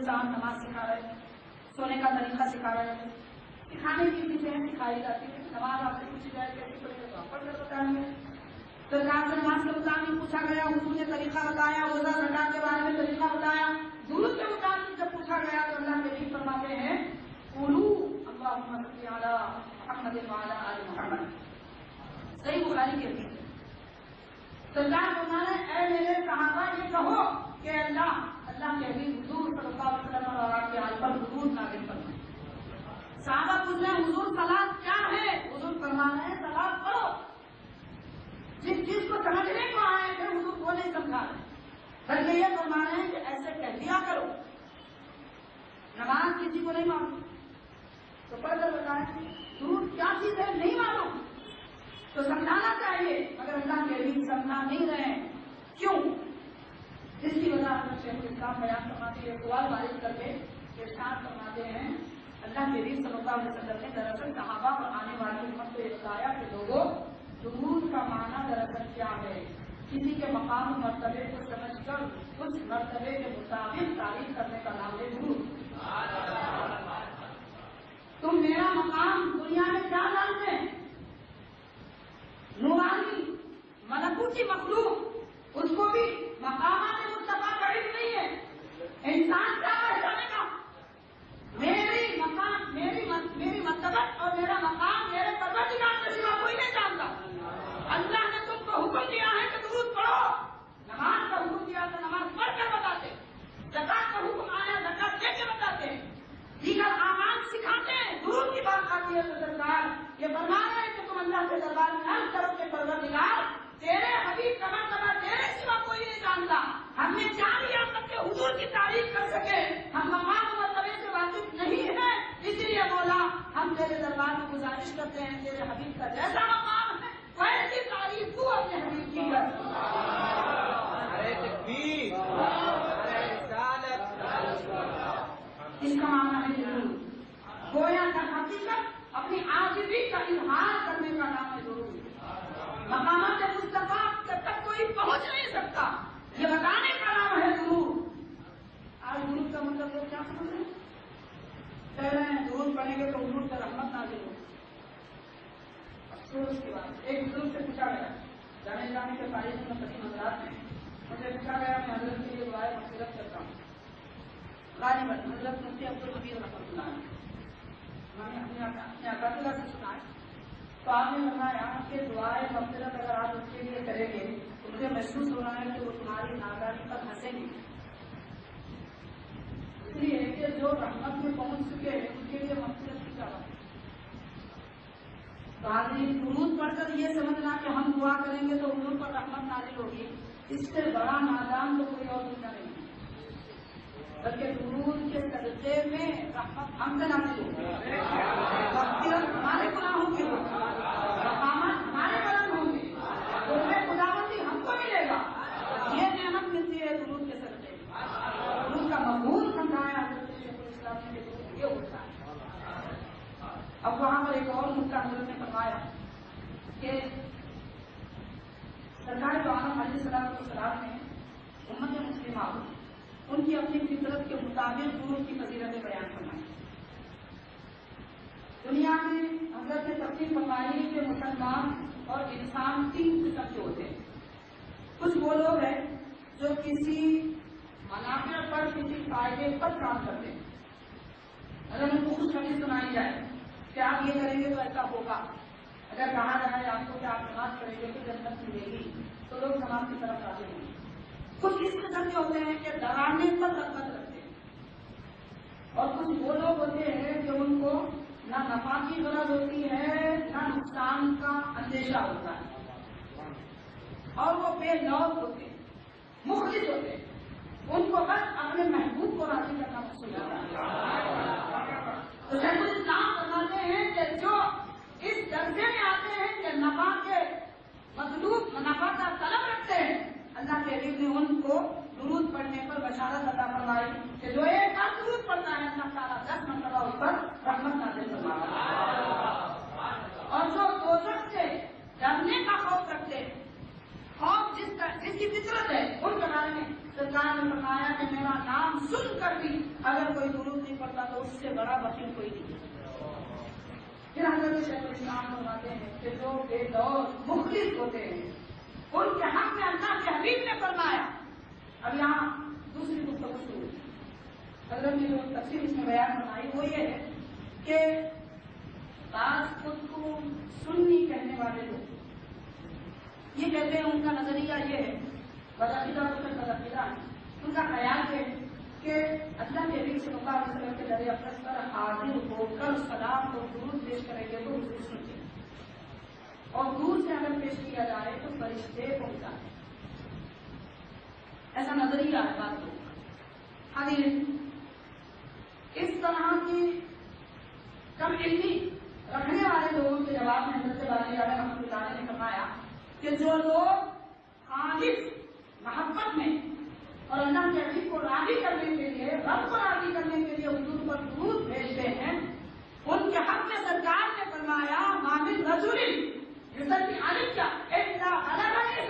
جناب نماز سکھا رہے تھے سونے کا طریقہ سکھا رہے تھے سکھانے کی چیزیں سکھائی جاتی ہے نماز آپ سے پوچھی جائے کیسی پڑھے گا تو پڑھ کر بتائیں گے سرکار سے نماز کے مطابق پوچھا گیا، حضور نے طریقہ بتایا، روزہ زکات کے بارے میں طریقہ بتایا۔ درود کے مطابق جب پوچھا گیا تو اللہ کے دین فرماتے ہیں اولو اللہ محمد اعلیٰ محمد والا علی محمد۔ صحیح بخاری کے دین سرکار فرمانے اے میرے صحابہ، یہ کہو کہ اللہ اللہ کے حبیب حضور صلی اللہ علیہ وسلم اور آپ کے آل پر حضور نازل فرمائے۔ صحابہ پوچھ رہے حضور سلاد کیا ہے؟ حضور فرما رہے ہیں سلاد پڑھو جس چیز کو سمجھنے کو آئے تھے حضور وہ نہیں سمجھا رہے۔ بلکہ یہ فرما رہے ہیں کہ ایسے کہہ دیا کرو۔ نماز کسی کو نہیں معلوم تو پڑھ کر بتائیں درود کیا چیز ہے؟ نہیں معلوم تو سمجھانا چاہیے، مگر اللہ کے بھی سمجھا نہیں رہے۔ کیوں؟ جس کی وجہ سے شیخ الاسلام بیان فرماتے ہیں، سوال بارش کر کے ارشاد فرماتے ہیں۔ اللہ کے بھی صلی اللہ علیہ وسلم نے دراصل صحابہ اور آنے والی امت کو یہ بتایا کہ لوگوں درود کا معنی دراصل کیا ہے؟ کسی کے مقام و مرتبے کو سمجھ کر، اس مرتبے کے مطابق تعریف کرنے کا نام ہے درود تم میرا مقام دنیا میں کیا جانتے ہیں نورانی ملکوتی مخلوق۔ اس کو بھی مقامات مصطفیٰ کا علم نہیں ہے۔ انسان کیا پہچانے کا میری مقام، میری میری مطلبت اور میرا مقام، میرے پروردگار کے سوا کوئی نہیں جانتا۔ اللہ نے تم کو حکم دیا ہے کہ درود پڑھو۔ نماز کا حکم دیا تو نماز پڑھ کر بتاتے۔ زکات کا حکم آیا، زکات دے کے بتاتے۔ ہیں دیگر آمان سکھاتے ہیں۔ درود کی بات آتی ہے تو سرکار یہ فرما رہے ہیں کہ تم اللہ کے دربار میں ہر طرف کے پروردگار تیرے حبیب کا مرتبہ تیرے سوا کوئی نہیں جانتا۔ ہم نے چار یا تک کے حضور کی تعریف کر سکے۔ ہم مقام مرتبے سے واقف نہیں ہے اسی لیے بولا ہم تیرے دربار میں گزارش کرتے ہیں تیرے حبیب کا جیسا مقام ہے ویسی تعریف تو اپنے حبیب کی۔ کر اس کا معنی ہے۔ گویا کا حقیقت اپنی آزادی کا اظہار کرنے کا نام ہے ضرور مقامات مصطفیٰ جب تک کوئی پہنچ نہیں سکتا یہ بتانے کا نام ہے ضرور آج ضرور کا مطلب لوگ کیا سمجھ رہے ہیں کہہ رہے ہیں ضرور پڑھیں گے تو ضرور کا رحمت نازل ہو۔ افسوس کی بات۔ ایک بزرگ سے پوچھا گیا۔ جانے جانے کے تاریخ میں سبھی نظرات میں مجھے پوچھا گیا، میں حضرت کے لیے دعائیں مصیرت کرتا ہوں۔ غالباً حضرت مفتی عبد الحبیر رحمۃ اللہ میں نے اپنے اپنے سے سنا ہے تو آپ نے بتایا کہ دعائیں مفصلت اگر آپ اس کے لیے کریں گے تو مجھے محسوس ہو رہا ہے کہ وہ تمہاری ناگاہی پر ہنسیں گے اس لیے کہ رحمت میں پہنچ چکے ہیں، ان کے لیے مقصد کیا چاہتا درود پڑھ کر یہ سمجھنا کہ ہم دعا کریں گے تو حضور پر رحمت نازل ہوگی۔ اس سے بڑا نادان تو کوئی اور دنیا نہیں بلکہ درود کے سجدے میں رحمت ہم سے نازل ہوگی مغفرت ہمارے گناہوں کی ہوگی مقامات ہمارے بلند ہوں گے ان میں خداوندی ہم کو ملے گا یہ نعمت ملتی ہے درود کے سجدے میں درود کا مقبول سمجھایا حضرت شیخ الاسلام نے کہ درود یہ ہوتا ہے اب وہاں پر ایک اور نقطہ حضرت نے فرمایا کہ سرکار جو عالم علیہ السلام کو نے امت مسلمہ ان کی اپنی فطرت کے مطابق درود کی فضیلتیں بیان فرمائی۔ دنیا میں حضرت نے تفصیل فرمائی کہ مسلمان اور انسان تین قسم کے ہوتے ہیں۔ کچھ وہ لوگ ہیں جو کسی منافع پر، کسی فائدے پر کام کرتے ہیں۔ اگر ان کو خوشخبری سنائی جائے کہ آپ یہ کریں گے تو ایسا ہوگا۔ اگر کہا جائے آپ کو کہ آپ نماز کریں گے تو جنت ملے گی، تو لوگ نماز کی طرف آتے ہیں۔ کچھ اس قسم کے ہوتے ہیں کہ ڈرانے پر رقبت رکھتے ہیں۔ اور کچھ وہ لوگ ہوتے ہیں کہ ان کو نہ نفا کی غرض ہوتی ہے، نہ نقصان کا اندیشہ ہوتا ہے۔ اور وہ بے لوگ ہوتے ہیں، مخلص ہوتے ہیں۔ ان کو بس اپنے محبوب کو راضی کرنا مقصود ہوتا ہے۔ تو جب اسلام ہیں کہ جو اس درجے میں آتے ہیں کہ نفا کے مطلوب نفا کا طلب رکھتے ہیں، اللہ کے حبیب نے ان کو درود پڑھنے پر بشارت عطا فرمائی کہ جو ایک بار درود پڑھتا ہے، اللہ تعالیٰ دس مرتبہ اس پر رحمت نازل فرماتا اور جو دوزخ سے ڈرنے کا خوف رکھتے ہیں خوف جس کا جس کی فطرت ہے، ان کے بارے میں سرکار نے فرمایا کہ میرا نام سن کر بھی اگر کوئی درود نہیں پڑتا تو اس سے بڑا وکیل کوئی پھر حضرت شیخ الاسلام فرماتے ہیں کہ جو بے دور، مخلص ہوتے ہیں۔ ان کے حق میں اللہ کے حبیب نے فرمایا۔ اب یہاں دوسری گفتگو شروع حضرت نے جو تفصیل اس میں بیان بنائی وہ یہ ہے کہ بعض خود کو سننی کہنے والے لوگ، یہ کہتے ہیں ان کا نظریہ یہ ہے بدعقیدہ تو پھر بدعقیدہ ان کا خیال ہے کہ اللہ کے حبیب صلی اللہ علیہ وسلم کے دریا اقدس پر حاضر ہو کر سلام اور درود پیش کریں گے تو حضور سنتے ہیں اور دور سے اگر پیش کیا جائے تو فرشتے پہنچا ہے ایسا نظریہ ہے بات لوگ حاضر اس طرح کی کم علمی رکھنے والے لوگوں کے جواب میں حضرت والی علیہ رحمۃ اللہ نے فرمایا کہ جو لوگ خالص محبت میں اور اللہ کے عزیز کو راضی کرنے کے لیے، رب کو راضی کرنے کے لیے حضور پر دودھ بھیجتے ہیں۔ ان کے حق میں سرکار نے فرمایا مامل رسول رزلٹ کی عالم کیا اتنا الگ ہے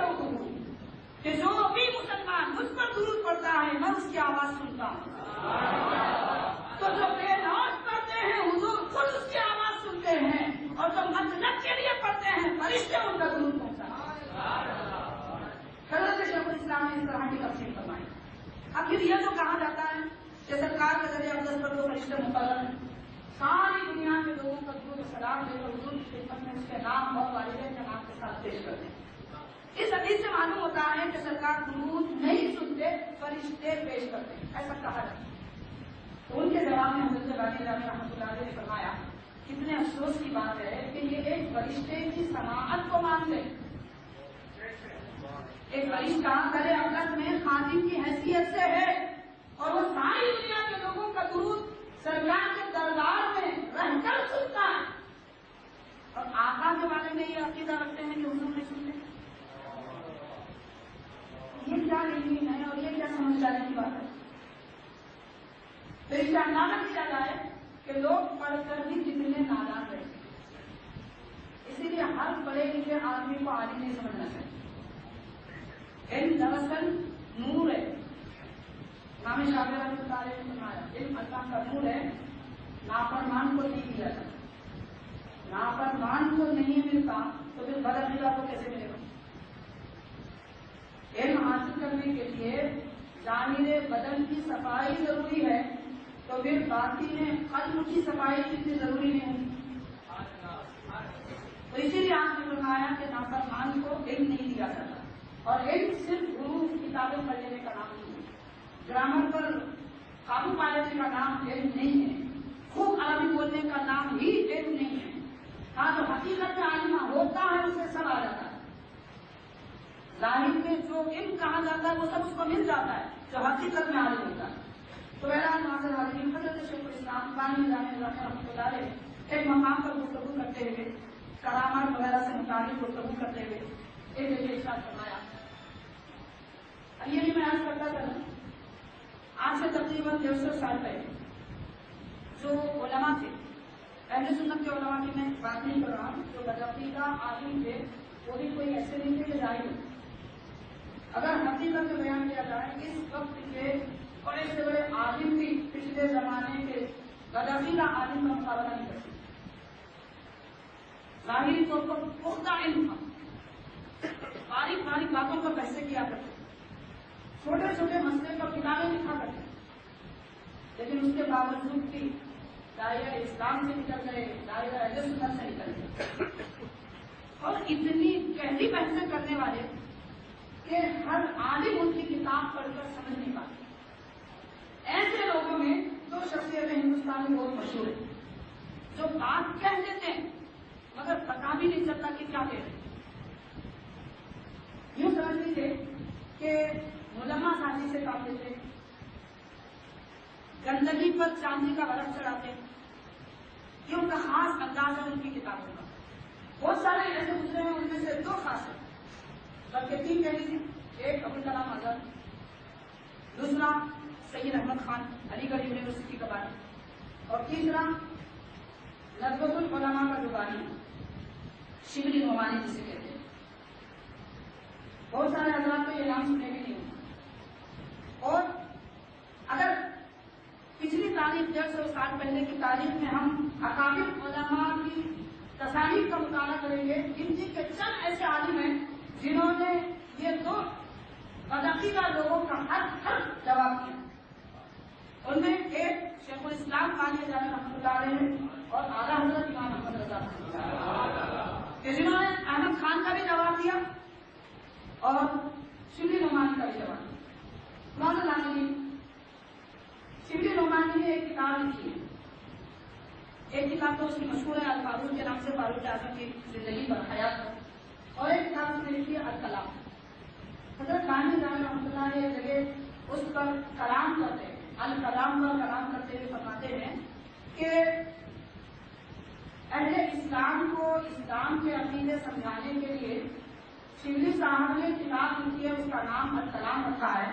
کہ جو بھی مسلمان مجھ پر درود پڑتا ہے، میں اس کی آواز سنتا ہوں۔ تو جو بے نوز پڑھتے ہیں، حضور خود اس کی آواز سنتے ہیں۔ اور جو مطلب کے لیے پڑھتے ہیں، فرشتے ان کا درود پہنچا حضرت شیخ الاسلام نے اس طرح کی تفصیل فرمائی۔ آخر یہ جو کہا جاتا ہے کہ سرکار کے ذریعے اقدس پر دو فرشتے مقرر ہیں ساری دنیا کے لوگوں کا درود سلام دے کر حضور کی خدمت میں اس کے نام اور والدین کے نام کے ساتھ پیش کرتے ہیں اس حدیث سے معلوم ہوتا ہے کہ سرکار درود نہیں سنتے، فرشتے پیش کرتے ہیں۔ ایسا کہا جاتا ہے۔ ان کے جواب میں حضرت والی علیہ رحمۃ اللہ علیہ نے فرمایا، کتنے افسوس کی بات ہے کہ یہ ایک فرشتے کی سماعت کو مانتے ہیں ایک فرشتہ کرے اقدس میں خادم کی حیثیت سے ہے اور وہ ساری دنیا کے لوگوں کا درود سرکار کے دربار میں رہ کر سنتا ہے۔ اور آقا کے بارے میں یہ عقیدہ رکھتے ہیں کہ حضور نہیں سنتے یہ کیا علمی ہے اور یہ کیا سمجھ جانے کی بات ہے؟ تو اس کا اندازہ کیا جائے کہ لوگ پڑھ کر بھی کتنے نادان رہتے اسی لیے ہر پڑھے لکھے آدمی کو عالم نہیں سمجھنا چاہیے علم دراصل نور ہے امام شاہ رحمۃ اللہ علیہ نے فرمایا علم اللہ کا نور ہے نافرمان کو نہیں دیا جاتا نافرمان کو نہیں ملتا تو پھر بدعقیدہ کو کیسے ملے گا علم حاصل کرنے کے لیے ظاہر بدن کی صفائی ضروری ہے تو پھر باقی میں قلب کی صفائی کتنی ضروری نہیں تو اسی لیے آپ نے فرمایا کہ نافرمان کو علم نہیں دیا جاتا اور علم صرف گرو کتابیں پڑھ لینے کا نام نہیں ہے۔ گرامر پر قابو پا لینے کا نام علم نہیں ہے۔ خوب عربی بولنے کا نام ہی علم نہیں ہے۔ ہاں جو حقیقت میں عالمہ ہوتا ہے، اسے سب آ جاتا ہے۔ ظاہر میں جو علم کہا جاتا ہے، وہ سب اس کو مل جاتا ہے، جو حقیقت میں عالم ہوتا ہے۔ تو بہرحال ناظر عالم حضرت شیخ الاسلام بانی جامع رحمۃ اللہ علیہ ایک مقام پر گفتگو کرتے ہوئے کرامات وغیرہ سے متعلق گفتگو کرتے ہوئے ایک جگہ فرمایا۔ یہ بھی میں آج کرتا تھا آج سے تقریباً ڈیڑھ سو سال پہلے جو علماء تھے پہلے سنت کے علماء کی میں بات نہیں کر رہا ہوں، جو بدعقیدہ عالم تھے، وہ بھی کوئی ایسے نہیں تھے کہ ظاہر ہو اگر حقیقت میں بیان کیا جائے اس وقت کے بڑے سے بڑے عالم بھی پچھلے زمانے کے بدعقیدہ عالم کا مقابلہ نہیں کر سکتے۔ ظاہری طور پر پختہ علم تھا۔ باریک باریک باتوں پر پیسے کیا کرتے چھوٹے چھوٹے مسئلے پر کتابیں لکھا کرتے لیکن اس کے باوجود بھی دائرہ اسلام سے نکل گئے، دائرہ اہل سنت سے نکل گئے۔ اور اتنی گہری بحثیں کرنے والے کہ ہر عالم ان کی کتاب پڑھ کر سمجھ نہیں پاتے۔ ایسے لوگوں میں دو شخصیتیں ہندوستان میں بہت مشہور ہیں، جو بات کہہ دیتے ہیں مگر پتا بھی نہیں چلتا کہ کیا کہہ رہے یوں سمجھ لیجیے کہ ملما سازی سے کام دیتے گندگی پر چاندی کا برف چڑھاتے یہ ان کا خاص انداز ہے ان کی کتابوں کا۔ بہت سارے ایسے گزرے ہیں، ان میں سے دو خاص ہیں۔ بلکہ تین کہہ لیجیے۔ ایک ابو کلام آزاد، دوسرا سید احمد خان، علی گڑھ یونیورسٹی کا بانی اور تیسرا لذبت العلماء کا جو بانی شبلی نعمانی جسے کہتے ہیں۔ بہت سارے حضرات کو یہ نام سننے بھی نہیں ہوتا اور اگر پچھلی تاریخ ڈیڑھ سو سال پہلے کی تاریخ میں ہم اکابر علماء کی تصاریف کا مطالعہ کریں گے۔ گنتی کے چند ایسے عالم ہیں جنہوں نے یہ دو بدعقیدہ لوگوں کا ہر ہر جواب دیا۔ ان میں ایک شیخ الاسلام خان جامع رحمۃ اللہ علیہ اور اعلیٰ حضرت امام محمد رضا کہ جنہوں نے احمد خان کا بھی جواب دیا اور شبلی نعمانی کا بھی جواب دیا۔ مولانا عالمی نعمانی نے ایک کتاب لکھی ہے ایک کتاب تو اس کی مشہور ہے الفاظ کے نام سے فاروق اعظم کی زندگی پر حیات اور ایک کتاب اس نے لکھی ہے الکلام حضرت خان جامع رحمۃ اللہ نے جگہ اس پر کلام کرتے ہیں الکلام پر کلام کرتے ہوئے فرماتے ہیں کہ اہل اسلام کو اسلام کے عقیدے سمجھانے کے لیے شبلی صاحب نے کتاب لکھی ہے اس کا نام الکلام رکھا ہے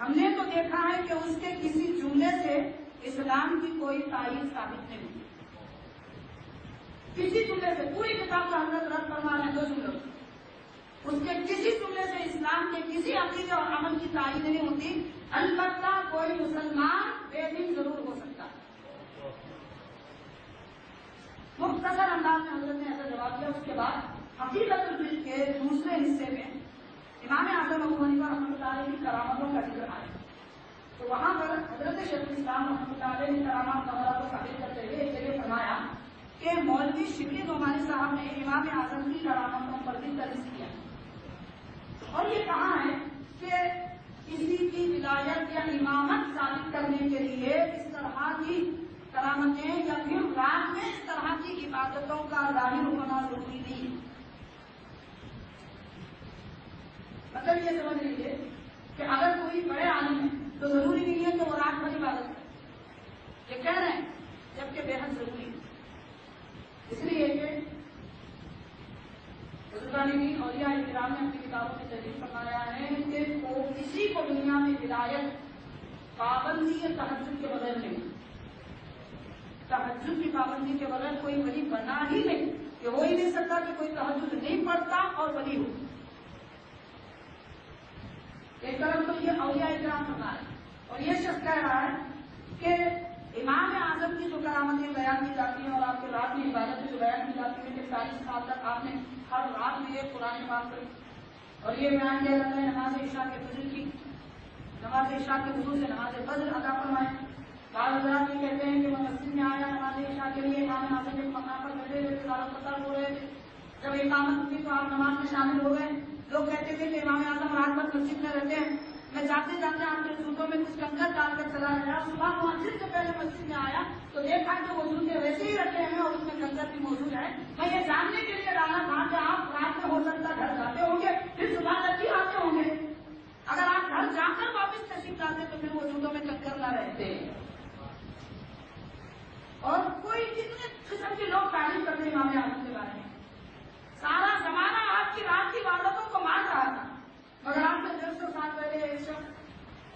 ہم نے تو دیکھا ہے کہ اس کے کسی جملے سے اسلام کی کوئی تائید ثابت نہیں کسی جملے سے، پوری کتاب کا حضرت رد فرما رہے ہیں دو جملوں اس کے کسی جملے سے اسلام کے کسی عقیدے اور عمل کی تائید نہیں ہوتی۔ البتہ کوئی مسلمان بے دین ضرور ہو سکتا۔ مختصر انداز میں حضرت نے ایسا جواب دیا، اس کے بعد حقیقت کے دوسرے حصے میں امام اعظم ابو حنیفہ رحمۃ اللہ علیہ کی کرامتوں کا ذکر آیا تو وہاں پر حضرت شیخ الاسلام رحمۃ اللہ علیہ نے کرامات وغیرہ کو ثابت کرتے ہوئے ایک جگہ فرمایا کہ مولوی شبلی نعمانی صاحب نے امام اعظم کی کرامتوں پر بھی درج کیا۔ اور یہ کہا ہے کہ کسی کی ولایت یا امامت ثابت کرنے کے لیے اس طرح کی کرامتیں یا پھر رات میں اس طرح کی عبادتوں کا ظاہر ہونا ضروری نہیں ہے مطلب یہ سمجھ لیجیے کہ اگر کوئی بڑے عالم ہے تو ضروری نہیں ہے کہ وہ رات بھر عبادت کرے۔ یہ کہہ رہے ہیں، جبکہ بے حد ضروری ہے۔ اس لیے کہ بزرگانی اور یا احترام نے اپنی کتابوں میں تجریف فرمایا ہے کہ وہ کسی کو دنیا میں ہدایت، پابندی یا تحجد کے بغیر نہیں۔ تحجد کی پابندی کے بغیر کوئی ولی بنا ہی نہیں، کہ ہو ہی نہیں سکتا کہ کوئی تحجد نہیں پڑتا اور ولی ہو۔ ایک طرف تو یہ اولیاء اکرام فرما ہے اور یہ شخص کہہ رہا ہے کہ امام اعظم کی جو کرامتیں بیان کی جاتی ہیں اور آپ کے رات میں عبادت جو بیان کی جاتی ہے کہ چالیس سال تک آپ نے ہر رات میں قرآن پاک کری اور یہ بیان کیا جاتا ہے نماز عشاء کے فضل کی۔ نماز عشاء کے فضول سے نماز فضل ادا فرمائے بعض حضرات یہ کہتے ہیں کہ میں مسجد میں آیا نماز عشاء کے لیے، امام اعظم کے مقام پر بیٹھے ہوئے تلاوت پتہ ہو رہے تھے۔ جب اقامت ہوئی تو آپ نماز میں شامل ہو گئے۔ لوگ کہتے تھے کہ امام اعظم رات بھر مسجد میں رہتے ہیں۔ میں جاتے جاتے آپ کے سوٹوں میں کچھ کنکر ڈال کر چلا گیا۔ صبح مسجد سے پہلے مسجد میں آیا تو دیکھا کہ وضو کے ویسے ہی رکھے ہیں اور اس میں کنکر بھی موجود ہے۔ میں یہ جاننے کے لیے ڈالا تھا کہ آپ رات میں ہو سکتا گھر جاتے ہوں گے، پھر صبح تک بھی آتے ہوں گے۔ اگر آپ گھر جا کر واپس تشریف لاتے تو پھر وضوٹوں میں کنکر نہ رہتے۔ اور کوئی کتنے قسم کے لوگ تعریف کرتے امام اعظم کے بارے میں؟ سارا زمانہ آپ کی رات کی عبادتوں کو مان رہا تھا۔ مگر آپ سے ڈیڑھ سو سال پہلے شخص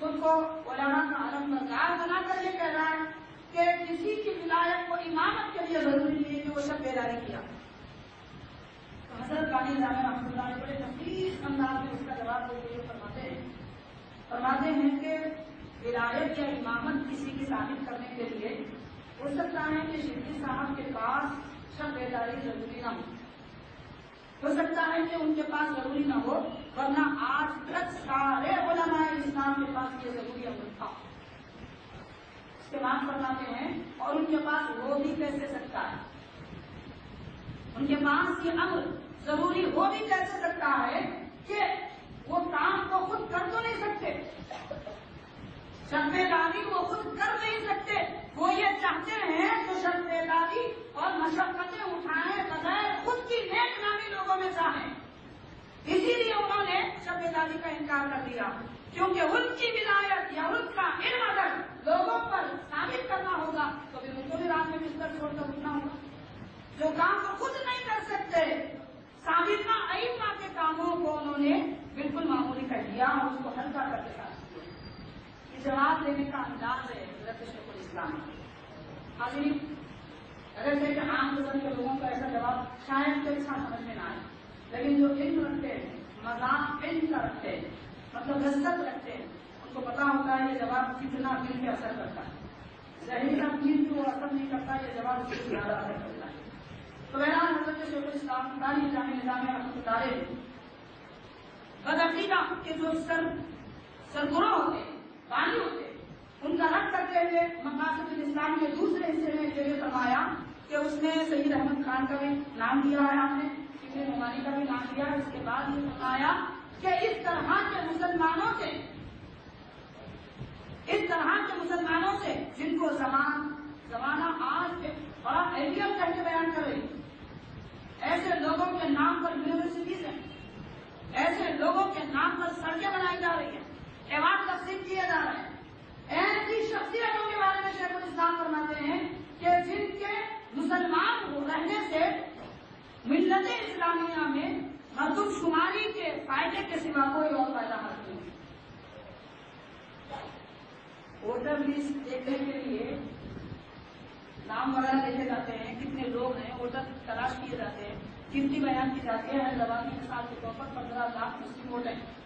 خود کو علماء کا عالم بردار بنا کر یہ کہہ رہا ہے کہ کسی کی ولایت کو امامت کے لیے ضروری نہیں ہے کہ وہ سب بیداری کیا۔ حضرت بانی جامع رحمۃ اللہ نے بڑے تفریح انداز میں اس کا جواب دیتے ہوئے فرماتے ہیں۔ فرماتے ہیں کہ ولایت یا امامت کسی کی ثابت کرنے کے لیے ہو سکتا ہے کہ شفی صاحب کے پاس سب بیداری ضروری نہ ہو۔ ہو سکتا ہے کہ ان کے پاس ضروری نہ ہو، ورنہ آج تک سارے علماء اسلام کے پاس یہ ضروری عمل تھا۔ استعمال فرماتے ہیں اور ان کے پاس وہ بھی کیسے سکتا ہے؟ ان کے پاس یہ امر ضروری ہو بھی کیسے سکتا ہے کہ وہ کام کو خود کر تو نہیں سکتے؟ شرمنداری وہ خود کر نہیں سکتے۔ وہ یہ چاہتے ہیں تو شرمنداری اور مشقتیں اٹھائے بغیر خود کی نیک نامی لوگوں میں چاہیں اسی لیے انہوں نے شرمنداری کا انکار کر دیا۔ کیونکہ ان کی ولایت یا ان کا علم اگر لوگوں پر ثابت کرنا ہوگا، تو پھر ان کو بھی رات میں بستر چھوڑ کر اٹھنا ہوگا۔ جو کام وہ خود نہیں کر سکتے، ثابت نہ کے کاموں کو انہوں نے بالکل معمولی کر دیا اور اس کو ہلکا کر دیا۔ جواب دینے کا انداز ہے حضرت شیخ الاسلام حاضرین اگر سے کہ عام قسم کے لوگوں کا ایسا جواب شاید تو اچھا سمجھ میں نہ آئے، لیکن جو علم رکھتے ہیں، مذاق علم کا رکھتے ہیں مطلب لذت رکھتے ہیں، ان کو پتا ہوتا ہے یہ جواب کتنا دل پہ اثر کرتا ہے۔ ظاہر کا دل جو اثر نہیں کرتا، یہ جواب اس سے زیادہ اثر کرتا ہے۔ تو بہرحال، حضرت شیخ الاسلام داری جامع نظام رحمۃ اللہ بدعقیدہ کے جو سر سرگرو ہوتے ہیں بانی ہوتے ان کا رد کرتے ہوئے مقاصد الاسلام کے دوسرے حصے میں یہ فرمایا کہ اس میں سید احمد خان کا بھی نام دیا ہے، آپ نے ابن نعمانی کا بھی نام دیا اس کے بعد یہ فرمایا کہ اس طرح کے مسلمانوں سے، اس طرح کے مسلمانوں سے جن کو زمان، زمانہ آج ایک بڑا اہمیت کر کے بیان کر رہی ایسے لوگوں کے نام پر یونیورسٹیز ہیں، ایسے لوگوں کے نام پر سڑکیں بنائی جا رہی ہیں۔ ایوارڈ تقسیم کیے جا رہے ہیں۔ ایسی شخصیتوں کے بارے میں شیخ الاسلام فرماتے ہیں کہ جن کے مسلمان رہنے سے ملت اسلامیہ میں مردم شماری کے فائدے کے سوا کوئی اور فائدہ حاصل نہیں۔ ووٹر لسٹ دیکھنے کے لیے نام وغیرہ دیکھے جاتے ہیں، کتنے لوگ ہیں، ووٹر تلاش کیے جاتے ہیں گنتی بیان کی جاتی ہے حیدرآباد کی مثال کے طور پر پندرہ لاکھ مسلم ووٹ ہیں۔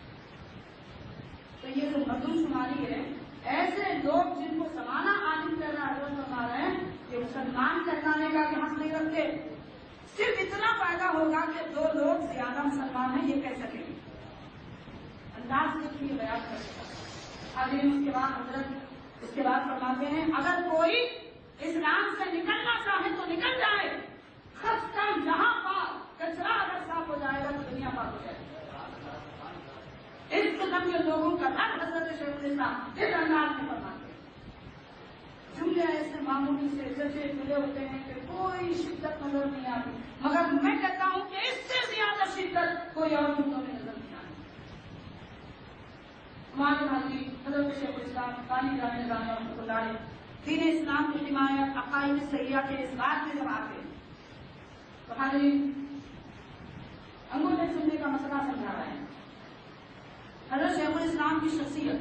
تو یہ جو مردم شماری ہے۔ ایسے لوگ جن کو سمانا عالم کر رہا ہے فرما رہے ہیں کہ مسلمان کہلانے کا بھی حق نہیں رکھتے۔ صرف اتنا فائدہ ہوگا کہ دو لوگ زیادہ مسلمان ہیں، یہ کہہ سکیں۔ گے انداز دیکھیے بیان کر سکتا حاضرین اس کے بعد حضرت اس کے بعد فرماتے ہیں، اگر کوئی اسلام سے نکلنا چاہے تو نکل جائے۔ خرچ کا یہاں پاک، کچرا اگر صاف ہو جائے گا تو دنیا پاک ہو جائے۔ گا اس قسم کے لوگوں کا ہر حضرت شیخ الاسلام اس انداز میں فرماتے ہیں جملے ایسے معمولی سے ججے ملے ہوتے ہیں کہ کوئی شدت نظر نہیں آتی۔ مگر میں کہتا ہوں کہ اس سے زیادہ شدت کوئی اور جملوں میں نظر نہیں آتی۔ ہمارے بھائی حضرت شیخ الاسلام کالی جامع نظام رحمۃ اللہ دین اسلام کی حمایت، عقائد سیاح کے اس بات میں جب آتے ہیں، تو حاضرین، انگوٹھے سننے کا مسئلہ سمجھا رہے ہیں۔ حضرت شیخ الاسلام کی شخصیت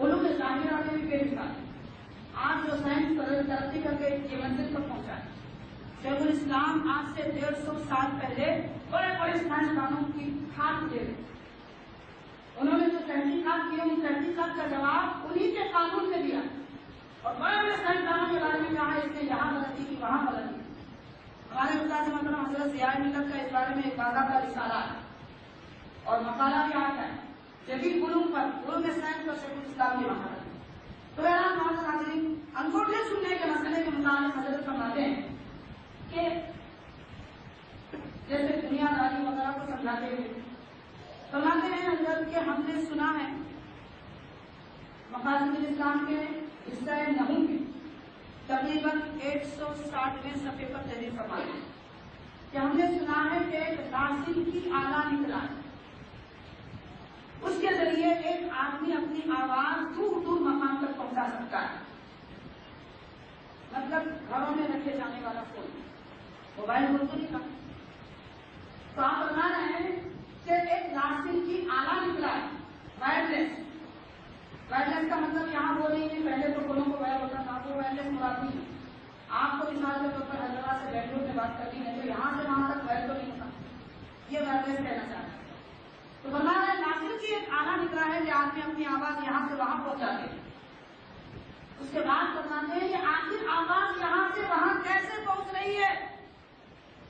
علوم ظاہرہ میں بھی بے مثال ہے آج جو سائنس ترقی کر کے یہ منزل تک پہنچا ہے۔ شیخ الاسلام آج سے ڈیڑھ سو سال پہلے بڑے بڑے سائنسدانوں کی کھاد دے رہے انہوں نے جو تحقیقات کی، ان تحقیقات کا جواب انہی کے قانون میں دیا۔ اور بڑے بڑے سائنسدانوں کے بارے میں کہا اس نے یہاں غلطی کی، وہاں غلطی ہمارے استاد مطلب حضرت ضیاء ملت کا اس بارے میں ایک بازار کا رسالہ ہے۔ اور مقالہ بھی آتا ہے۔ جدید علوم پر علوم سائنس پر شیخ الاسلام کی مہارت تو بہرحال محمد حاضرین انگوٹھے سننے کے مسئلے کے متعلق حضرت فرماتے ہیں کہ جیسے دنیا داری وغیرہ کو سمجھاتے ہوئے فرماتے ہیں حضرت کہ ہم نے سنا ہے مقاصد اسلام کے حصہ نہوں کے تقریباً ایک سو ساٹھویں صفحے پر تحریر فرماتے ہیں کہ ہم نے سنا ہے کہ ایک راسل کی آلہ نکلا ہے اس کے ذریعے ایک آدمی اپنی آواز دور دور مقام تک پہنچا سکتا ہے۔ مطلب گھروں میں رکھے جانے والا فون۔ موبائل فون تو نہیں تھا۔ تو آپ بتا رہے ہیں کہ ایک راسل کی آلہ نکلا ہے۔ وائرلیس وائرلیس کا مطلب یہاں وہ نہیں ہے۔ پہلے تو فونوں کو وائر ہوتا تھا۔ وہ وائرلیس مراد نہیں۔ ہے آپ کو مثال کے طور پر حیدرآباد سے بنگلور میں بات کرنی ہے تو یہاں سے وہاں تک وائر تو نہیں ہوتا۔ یہ وائرلیس کہنا چاہتا ہے۔ تو بنا رہا ہے ناصر کی ایک آنا نکلا ہے کہ آدمی اپنی آواز یہاں سے وہاں پہنچا دے اس کے بعد بتاتے ہیں کہ آخر آواز یہاں سے وہاں کیسے پہنچ رہی ہے؟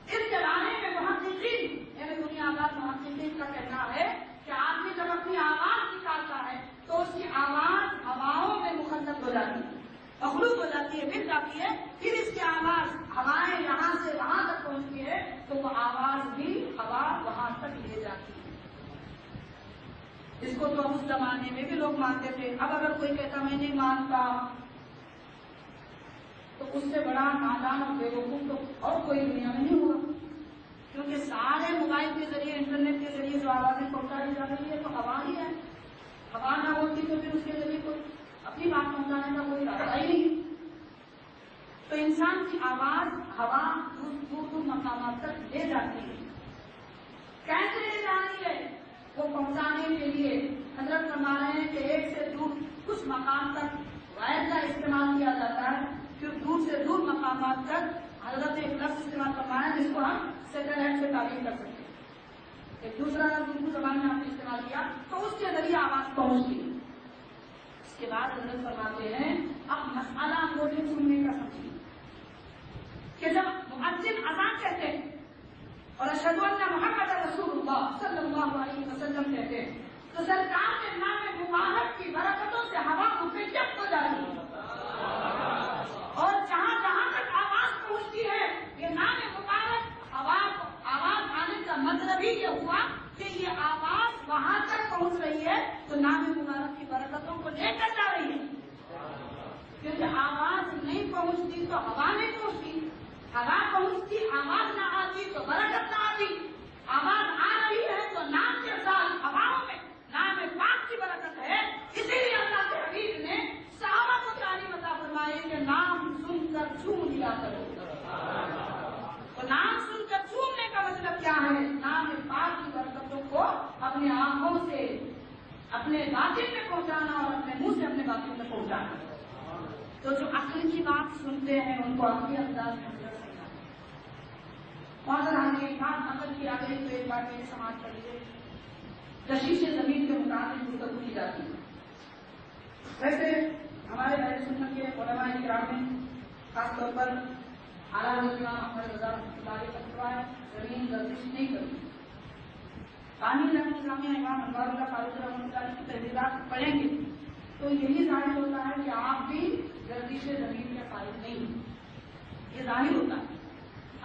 اس زمانے میں محققین یعنی دنیا آباد محققین کا کہنا ہے کہ آدمی جب اپنی آواز نکالتا ہے تو اس کی آواز ہواؤں میں مخنت ہو جاتی ہے، مخلوط ہو جاتی ہے، مل جاتی ہے۔ پھر اس کی آواز ہوائیں یہاں سے وہاں تک پہنچتی ہے تو وہ آواز بھی ہوا وہاں تک لے اس کو تو اس زمانے میں بھی لوگ مانتے تھے۔ اب اگر کوئی کہتا میں نہیں مانتا، تو اس سے بڑا نادان اور بے وقوف تو اور کوئی دنیا میں نہیں ہوا۔ کیونکہ سارے موبائل کے ذریعے، انٹرنیٹ کے ذریعے، جو آوازیں پہنچائی جا رہی ہے تو ہوا ہی ہے۔ ہوا نہ ہوتی تو پھر اس کے ذریعے کوئی اپنی بات پہنچانے کا کوئی راستہ ہی نہیں۔ تو انسان کی آواز، ہوا دور دور مقامات تک لے جاتی ہے۔ کیسے لے جانی ہے؟ وہ پہنچانے کے لیے حضرت فرما رہے ہیں کہ ایک سے دور کچھ مقام تک وائر کا استعمال کیا جاتا ہے، پھر دور سے دور مقامات تک حضرت ایک لفظ استعمال فرمایا، جس کو ہم سیٹلائٹ سے تعلیم کر سکتے ہیں۔ ایک دوسرا لفظ اردو زبان میں آپ نے استعمال کیا، تو اس کے ذریعے آواز پہنچتی ہے اس کے بعد حضرت فرماتے ہیں، اب مسئلہ بولے سننے کا سمجھیے کہ جب مؤذن اذان کہتے ہیں اور اشد اللہ محمد رسول اللہ صلی اللہ علیہ وسلم کہتے ہیں۔ تو سرکار کے نام مبارک کی برکتوں سے ہوا مفیت ہو جاتی ہے اور جہاں جہاں تک آواز پہنچتی ہے، یہ نام مبارک آواز آواز آنے کا مطلب ہی یہ ہوا کہ یہ آواز وہاں تک پہنچ رہی ہے۔ تو نام مبارک کی برکتوں کو لے کر جا رہی ہے۔ کیونکہ آواز نہیں پہنچتی تو ہوا نہیں پہنچتی۔ ہوا پہنچتی آواز نہ آتی تو برکت نہ آتی۔ آواز آ رہی ہے تو نام کے ساتھ ہواؤں میں، نام پاک کی برکت ہے۔ اسی لیے اللہ کے حبیب نے صحابہ کو تعلیم عطا فرمائی کہ نام سن کر جھوم لیا کرو۔ تو نام سن کر جھومنے کا مطلب کیا ہے؟ نام پاک کی برکتوں کو اپنے آنکھوں سے، اپنے باطن میں پہنچانا اور اپنے منہ سے اپنے باطن میں پہنچانا۔ تو جو عقل کی بات سنتے ہیں، ان کو اپنے انداز میں اندر سکھانا اور اگر ہم ایک بات عقل کی آ تو ایک بار میرے سماج کر لیجیے کشیش زمین کے مطابق گفتگو کی جاتی ہے۔ ویسے ہمارے بڑے سنت کے علماء کرام میں خاص طور پر اعلیٰ حضرت احمد رضا اللہ کا فتوا زمین گردش نہیں کرتی۔ پانی رحمۃ اسلامیہ امام انوار اللہ فاروق رحمۃ اللہ کی تحریرات پڑھیں گے تو یہی ظاہر ہوتا ہے کہ آپ بھی گردش زمین کے فائد نہیں ہیں۔ یہ ظاہر ہوتا ہے۔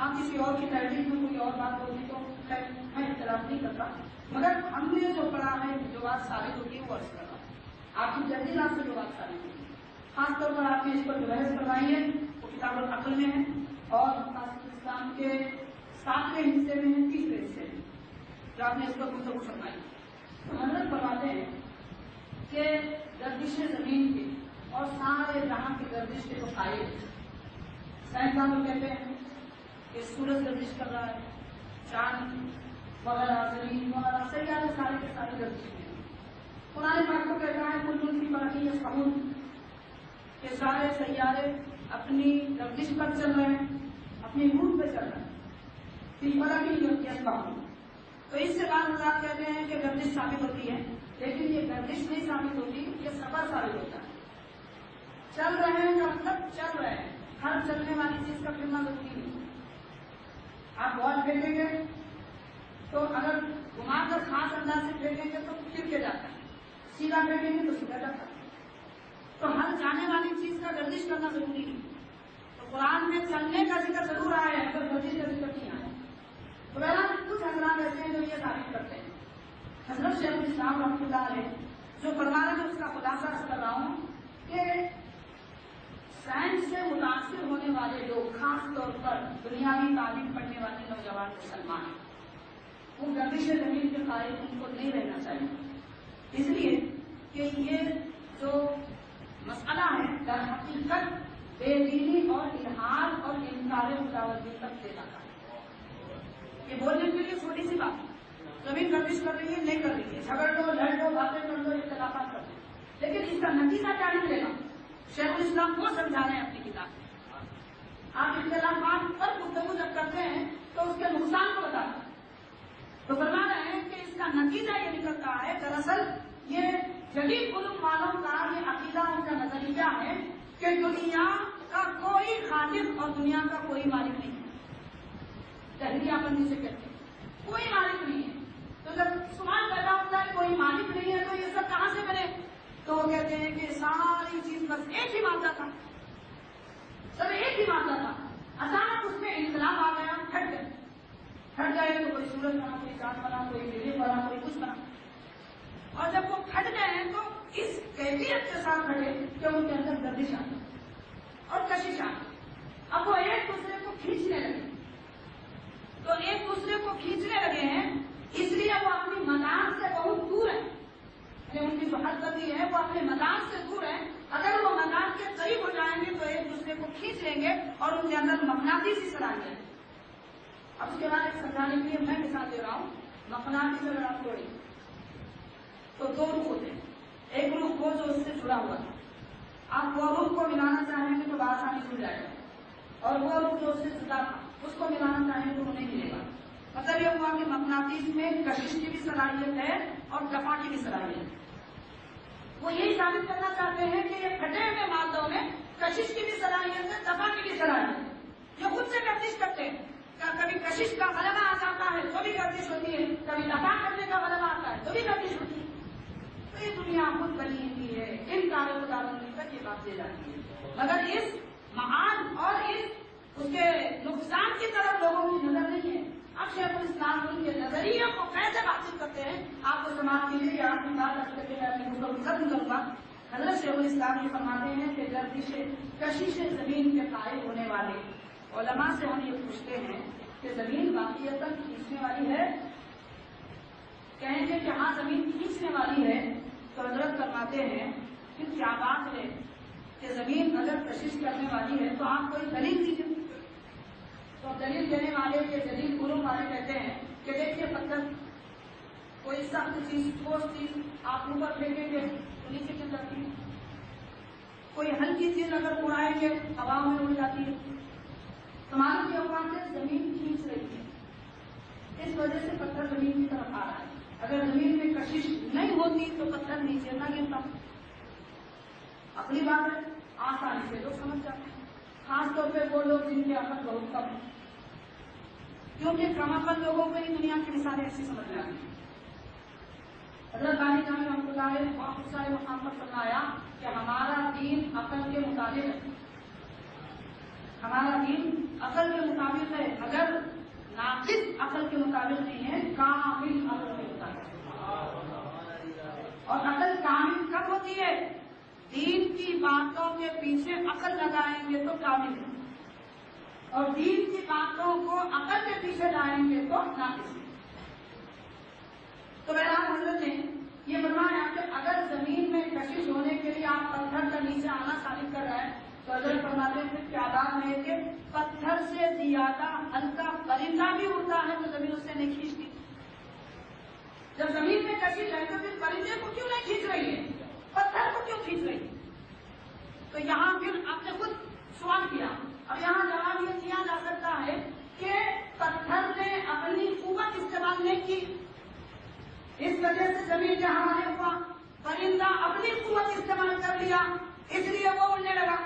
آپ کسی اور کی تحریر میں کوئی اور بات ہوگی تو خیر میں اختلاف نہیں کرتا۔ مگر ہم نے جو پڑھا ہے، جو بات ثابت ہوتی ہے، وہ عرض کر رہا آپ کی تحریرات سے جو بات ثابت ہوتی ہے۔ خاص طور پر آپ نے اس پر جو بحث کروائی ہے، وہ کتاب العقل میں ہے اور اسلام کے ساتویں حصے میں ہے، تیسرے حصے میں۔ جو آپ نے اس پر گفتگو فرمائی۔ تو حضرت فرماتے ہیں کہ گردش زمین کے اور سارے جہاں کی گردش کے تو قائل سائنسدان لوگ کہتے ہیں کہ سورج گردش کر رہا ہے چاند وغیرہ زمین وغیرہ سیارے سارے کے سارے گردش میں ہیں۔ قرآن پاک کو کہتا ہے کل ملک کی یا سمون کہ سارے سیارے اپنی گردش پر چل رہے ہیں، اپنی روٹ پہ چل رہے ہیں۔ پھر برقی تو اس سے بعض حضرات کہتے ہیں کہ گردش ثابت ہوتی ہے، لیکن یہ گردش نہیں ثابت ہوتی، یہ سفر ثابت ہوتا ہے۔ چل رہے ہیں، کا مطلب چل رہے ہیں۔ ہر چلنے والی چیز کا پھرنا ضروری نہیں آپ بال پھینکیں گے تو اگر گھما کر خاص انداز سے پھینکیں گے تو پھر کے جاتا ہے؟ سیدھا پھینکیں گے تو سیدھا جاتا ہے۔ تو ہر جانے والی چیز کا گردش کرنا ضروری نہیں تو قرآن میں چلنے کا ذکر ضرور آیا ہے مگر گردش کا ذکر نہیں آیا۔ تو بہرحال کچھ حضرات ایسے ہیں جو یہ ثابت کرتے ہیں۔ حضرت شیخ الاسلام رحمۃ اللہ علیہ جو فرما رہے ہیں، اس کا خلاصہ کر رہا ہوں کہ سائنس سے متاثر ہونے والے لوگ، خاص طور پر دنیاوی تعلیم پڑھنے والے نوجوان مسلمان ہیں وہ گردش زمین کے قائد ان کو نہیں رہنا چاہیے۔ اس لیے کہ یہ جو مسئلہ ہے، در حقیقت بے دینی اور الحال اور انکار مجاوزی تک لے جاتا ہے۔ یہ بولنے کے لیے چھوٹی سی بات ہے۔ زمین گردش کر رہی ہے، نہیں کر رہی ہے۔ جھگڑ دو، لڑ دو، باتیں کر دو، اختلافات کر دو۔ لیکن اس کا نتیجہ کیا نکلے گا؟ شیخ الاسلام کو سمجھا رہے ہیں اپنی کتاب آپ اختلافات پر گفتگو جب کرتے ہیں تو اس کے نقصان کو بتاتے ہیں تو فرما رہے ہیں کہ اس کا نتیجہ یہ نکلتا ہے، دراصل یہ جدید علوم والوں کا یہ عقیدہ، ان کا نظریہ ہے کہ دنیا کا کوئی خالق اور دنیا کا کوئی مالک نہیں۔ ہے تحریہ بندی سے کہتے ہیں کوئی مالک نہیں ہے تو جب سوال پیدا ہوتا ہے کوئی مالک نہیں ہے تو یہ سب کہاں سے بنے تو وہ کہتے ہیں کہ ساری چیز بس ایک ہی مادہ تھا سب ایک ہی مادہ تھا اچانک اس میں انقلاب آ گیا ہٹ گئے ہٹ گئے تو کوئی سورج بنا کوئی بنا کوئی میرے بنا کوئی کچھ بنا۔ اور جب وہ کھٹ گئے ہیں تو اس کیفیت کے ساتھ کھٹے کہ ان کے اندر گردش آ اور کشش آ اب وہ ایک دوسرے کو کھینچنے لگے تو ایک دوسرے کو کھینچ لیں گے اور ان کے اندر مقناطیسی صلاحیت ہے اب اس کے بعد ایک سمجھانے کے لیے میں مثال دے رہا ہوں مقناطیس اگر آپ توڑیں تو دو رخ ہوتے ہیں ایک رخ وہ جو اس سے جڑا ہوا تھا آپ وہ رخ کو ملانا چاہیں گے تو بآسانی جڑ جائے گا اور وہ رخ جو اس سے جدا تھا اس کو ملانا چاہیں تو وہ نہیں ملے گا مطلب یہ ہوا کہ مقناطیس میں کشش کی بھی صلاحیت ہے اور دفاع کی بھی صلاحیت ہے۔ وہ یہی ثابت کرنا چاہتے ہیں کہ یہ پھٹے ہوئے مادوں میں کشش کی بھی صلاحیت ہے دفاع کی بھی صلاحیت ہے۔ یہ خود سے گردش کرتے ہیں کبھی کشش کا غلبہ آ جاتا ہے تو بھی گردش ہوتی ہے، کبھی دفاع کرنے کا غلبہ آتا ہے تو بھی گردش ہوتی ہے۔ تو یہ دنیا خود بنی ہوئی ہے، ان کاروں کو دارندگی تک یہ بات دے جاتی ہے۔ مگر اس مہان اور اس اس کے نقصان کی طرف لوگوں کی نظر نہیں ہے۔ اب شیخ الاسلام ان کے نظریے کو کیسے بات کرتے ہیں، آپ کو سماج کے لیے آپ کی بات رکھ کے میں اپنی گفتگو ختم کروں گا۔ حضرت شیخ الاسلام یہ فرماتے ہیں کہ گردش کشش زمین کے قائل ہونے والے علماء سے ہم یہ پوچھتے ہیں کہ زمین واقعیت کھینچنے والی ہے؟ کہیں گے کہ ہاں زمین کھینچنے والی ہے۔ تو حضرت فرماتے ہیں پھر کیا بات ہے کہ زمین اگر کشش کرنے والی ہے تو آپ کوئی دلیل دیجیے تو دلیل دینے والے کے دلیل گرو والے کہتے ہیں کہ دیکھیے پتھر کوئی سخت چیز، ٹھوس چیز آپ اوپر پھینکیں گے تو نیچے کیوں جاتی ہے کوئی ہلکی چیز اگر اڑائیں گے، ہوا میں اڑ جاتی ہے۔ تو معلوم یہ ہوا کہ زمین کھینچ رہی ہے۔ اس وجہ سے پتھر زمین کی طرف آ رہا ہے۔ اگر زمین میں کشش نہیں ہوتی تو پتھر نیچے نہ گرتا۔ اپنی بات ہے، آسانی سے لوگ سمجھ جاتے ہیں۔ خاص طور پہ وہ لوگ جن کے عقل بہت کم ہے کیونکہ کم عقل لوگوں کو ہی دنیا کی مثالیں ایسی سمجھ میں آتی ہیں حضرت علی جان رحمۃ اللہ نے بہت سارے مقام پر فرمایا کہ ہمارا دین عقل کے مطابق ہے۔ ہمارا دین عقل کے مطابق ہے، مگر ناقص عقل کے مطابق نہیں ہے، کامل عقل کے مطابق اور عقل کامل کب ہوتی ہے؟ دین کی باتوں کے پیچھے عقل لگائیں گے تو کامل ہے۔ اور دین کی باتوں کو عقل کے پیچھے لائیں گے تو ناقص ہے تو بہرحال حضرت نے یہ فرمایا کہ اگر زمین میں کشش ہونے کے لیے آپ پتھر کا نیچے آنا ثابت کر رہے ہیں، تو حضرت فرماتے ہیں کیا بات ہے کہ پتھر سے زیادہ ہلکا پرندہ بھی اڑتا ہے تو زمین اس سے نہیں کھینچتی۔ جب زمین میں کشش ہے تو پھر پرندے کو کیوں نہیں کھینچ رہی ہے؟ پتھر کو کیوں کھینچ رہی ہے؟ تو یہاں پھر آپ نے خود سوال کیا۔ اب یہاں جواب یہ دیا جا سکتا ہے کہ پتھر نے اپنی قوت استعمال نہیں کی۔ اس وجہ سے زمین کے حوالے ہوا، پرندہ اپنی قوت استعمال کر لیا، اس لیے وہ اڑنے لگا۔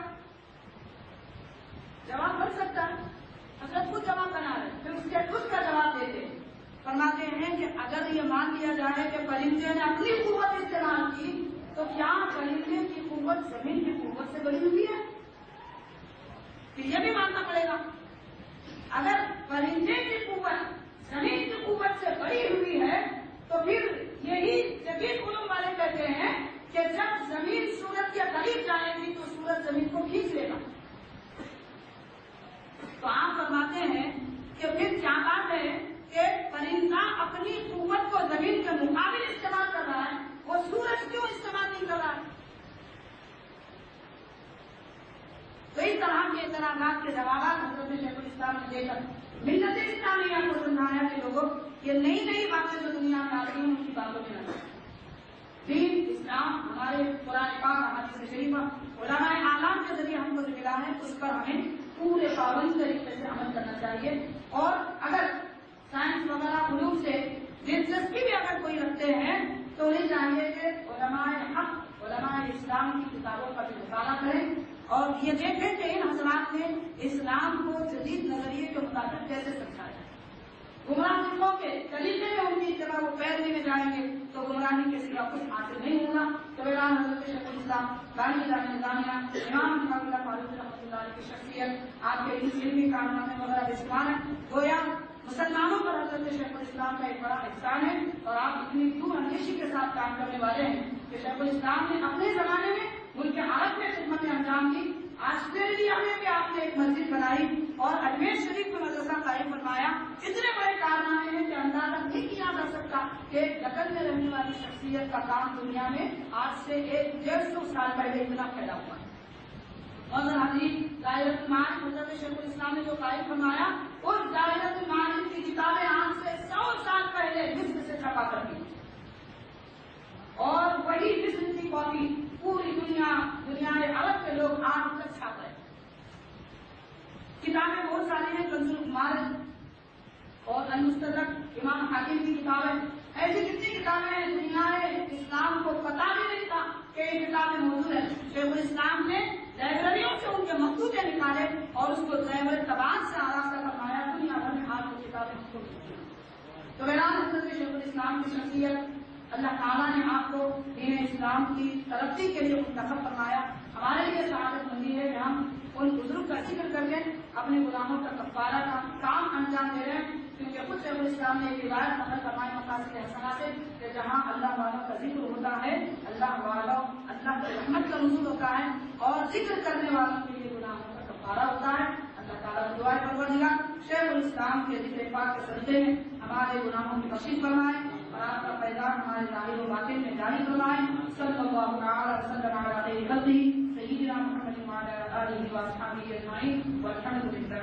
جواب بن سکتا ہے۔ حضرت خود جواب بنا رہے پھر اس کے خود کا جواب دیتے فرماتے ہیں کہ اگر یہ مان لیا جائے کہ پرندے نے اپنی قوت استعمال کی، تو کیا پرندے کی قوت زمین کی قوت سے بڑی ہوئی ہے؟ پھر یہ بھی ماننا پڑے گا۔ اگر پرندے کی قوت زمین کی قوت سے بڑی ہوئی ہے تو پھر یہی جدید علوم والے کہتے ہیں کہ جب زمین سورج کے قریب جائے گی تو سورج زمین کو کھینچ لے گا تو آپ فرماتے ہیں کہ پھر کیا بات ہے کہ پرندہ اپنی قوت کو زمین کے مقابل استعمال کر رہا ہے وہ سورج کیوں استعمال نہیں کر رہا ہے تو اس طرح کے اعتراضات کے جوابات حضرت شیخ الاسلام نے دے کر ملت اسلامیہ کو سمجھایا کہ لوگوں یہ نئی نئی باتیں جو دنیا میں آ رہی ہیں ان کی باتوں میں نہ دین اسلام ہمارے قرآن پاک حدیث شریف علماء اعلام کے ذریعے ہم کو جو ملا ہے اس پر ہمیں پورے پابند طریقے سے عمل کرنا چاہیے۔ اور اگر سائنس وغیرہ علوم سے دلچسپی بھی اگر کوئی رکھتے ہیں، تو انہیں چاہیے کہ علماء حق، علماء اسلام کی کتابوں کا بھی مطالعہ کریں اور یہ دیکھیں کہ ان حضرات نے اسلام کو جدید نظریے کے مطابق کیسے سمجھایا۔ گمراہ فکروں کے طریقے میں ان کی اتباع وہ پیروی میں جائیں گے، تو گمراہی کے سوا کچھ حاصل نہیں ہوگا۔ تو ویران حضرت شیخ الاسلام، بانی جامع نظامیہ امام محمد اللہ فاروق رحمۃ اللہ علیہ کی شخصیت، آپ کے اس علمی کارنامے وغیرہ بشمار ہے گویا مسلمانوں پر حضرت شیخ الاسلام کا ایک بڑا احسان ہے اور آپ اتنی دور اندیشی کے ساتھ کام کرنے والے ہیں کہ شیخ الاسلام نے اپنے زمانے میں ملک عرب میں خدمت انجام دی۔ آسٹریلیا میں بھی آپ نے ایک مسجد بنائی اور اجمیر شریف میں مدرسہ قائم فرمایا۔ اتنے بڑے کارنامے ہیں کہ اندازہ نہیں کیا جا سکتا کہ دکن میں رہنے والی شخصیت کا کام دنیا میں آج سے ایک ڈیڑھ سو سال پہلے اتنا پھیلا ہوا۔ ہے اور حدیث دائرت معارف حضرت شیخ الاسلام نے جو قائم فرمایا اس دائرت معارف کی کتابیں آج سے سو سال پہلے مصر سے چھپا کر دی اور وہی مصر کی کاپی پوری دنیا دنیا عرب کے لوگ آج تک چھاپ رہے کتابیں بہت ساری ہیں کنزول کمار اور المستدرک امام حاکم کی کتابیں ایسی کتنی کتابیں ہیں، دنیا اسلام کو پتا بھی نہیں تھا کہ یہ کتابیں موجود ہیں۔ شیخ الاسلام نے لائبریریوں سے ان کے مقصودے نکالے اور اس کو زیور تباد سے آراستہ فرمایا دنیا بھر میں حال کی کتابیں خود تو ویران حضرت شیخ الاسلام کی شخصیت، اللہ تعالیٰ نے آپ کو دین اسلام کی ترقی کے لیے منتخب فرمایا۔ ہمارے لیے سعادت مندی ہے کہ ہم ان بزرگ کا ذکر کر کے اپنے غلاموں کا کفارہ کا کام انجام دے رہے ہیں۔ کیونکہ خود شیخ الاسلام نے روایت نقل فرمائے کے حسنہ سے کہ جہاں اللہ والوں کا ذکر ہوتا ہے، اللہ والوں، اللہ کی رحمت کا نزول ہوتا ہے اور ذکر کرنے والوں کے لیے گناہوں کا کفارہ ہوتا ہے، اللہ تعالیٰ دعائیں پروردگار شیخ الاسلام کے ذکر پاک کے صدقے میں ہمارے گناہوں کی بخشش فرمائے اور آپ کا پیغام ہمارے ظاہر و باطن میں جاری فرمائے۔ صلی اللہ تعالی وسلم علیہ وسلم سیدنا محمد وعلى آله وأصحابه أجمعين والحمد لله